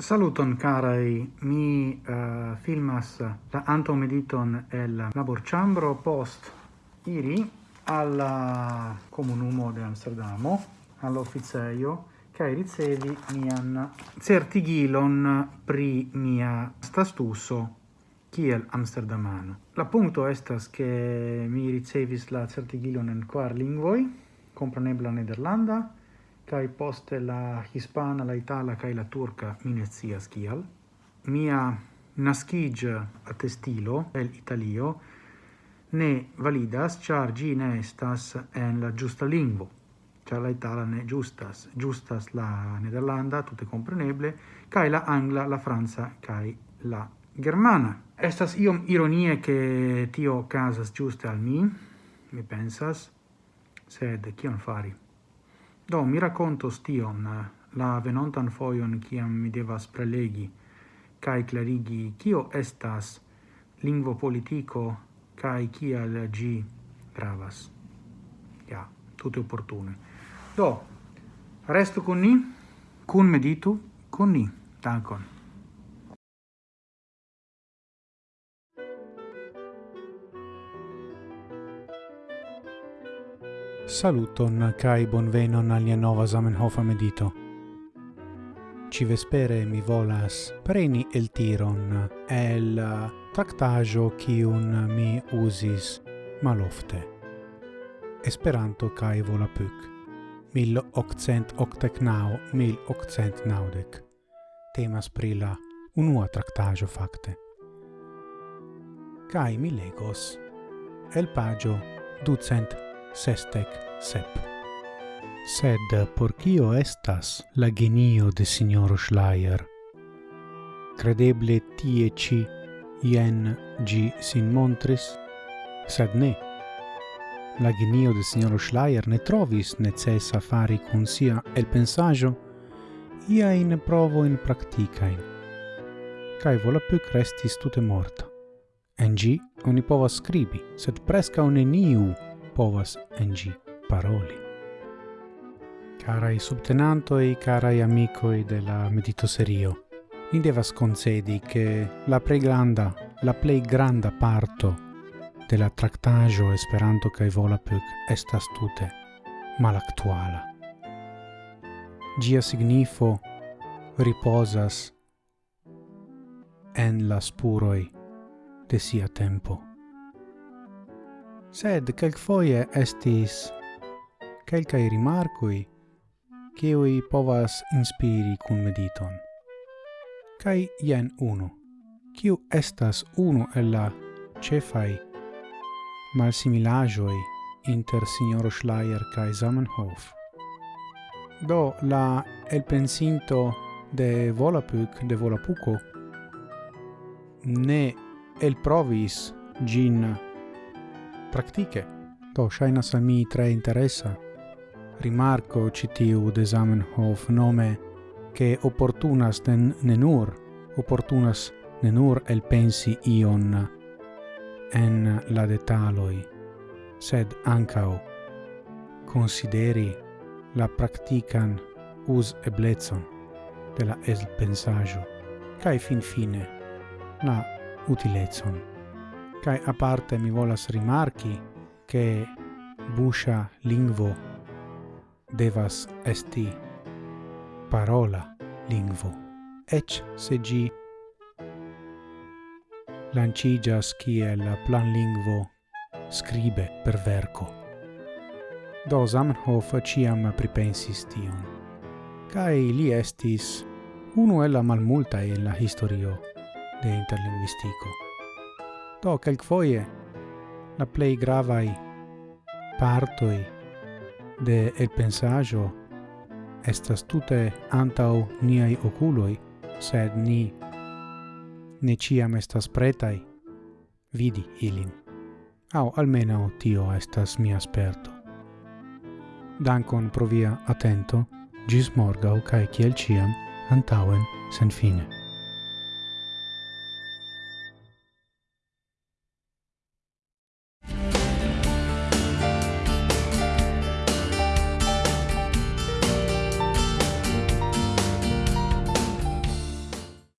Saluton carai, mi uh, filmas la antomediton el labor chambro post iri al eh, comunumo de Amsterdamo, all'officeio, cae ricevi mian certigilon pri mia stastuso kiel amsterdamano. La punto estas che mi ricevis la certigilon en quar lingvoi, comprenebla nederlanda, kai poste la hispana, la itala kai la turca minezia skial Mia nascige a testilo el italio ne validas char gi ne estas en la giusta lingvo. Char la itala ne giustas. Giustas la nederlanda tutte compreneble kai la angla la franza kai la germana. Estas iom ironie che tio casas giuste al mi mi pensas sed kion fari? Do, mi racontos tion eh, la venontan foion ciam mi devas prelegi cae clarigi cio estas lingvo politico cae cial gi gravas. Ja, tutte opportune. Do, resto con ni, cun meditu, con ni. Dankon. Saluton kai bonvenon alia nova Zamenhof medito. Ci vespere mi volas preni el tiron el tractajo kiun mi usis malofte. Esperanto kai volapük. Mil octcent octec nau, mil octcent naudec. Temas pri la unua tractajo facte. Kai mi legos el pagio ducent sestec sep. Sed por cio estas la genio de signor Schleier? Credeble tie ci ien gi sin montris, sed ne. La genio de signor Schleier ne trovis necessa fari cun sia el pensaggio ia in provo in practicain, cae volapuc restis tute morta. En gi oni povas scribi, sed presca un eniu povas en gi paroli. Carai subtenantoi, carai amicoi della meditoserio, ni devas concedi che la plei granda, la plei granda parto de la tractajo Esperanto cae Volapük estas tute malactuala. Gia signifo riposas en la spuroi de sia tempo sed quelcfoie estis quelcae rimarcoi cioi povas inspiri cun mediton. Cai jen uno, ciu estas uno el la cefai malsimilajoi inter signoro Schleier cae Zamenhof. Do la el pensinto de Volapük de Volapuco ne el provis gin praktike. To ŝajnas al mi tre interesa. Rimarko citiu de Zamenhof nome che opportunas den nenur opportunas nenur el pensi ion en la detaloi sed ancao consideri la practican us eblezon de la el pensaggio cae fin fine la utilezon. Kai a parte mi volas rimarchi che busha lingvo devas esti parola lingvo, Ech se gi lancigas kiel plan lingvo scribe per verco. Do Zamenhof ciam pripensis tion, cae li estis uno el la malmulta en la historio de interlinguistico. Do, quelquefoie, la plei gravai partoi de el pensaggio estas tute antau niai oculoi, sed ni ne ciam estas pretai vidi ilin. Au almeno tio estas mi asperto. Dankon pro via atento, gis morgau cae ciel ciam, antauen sen fine.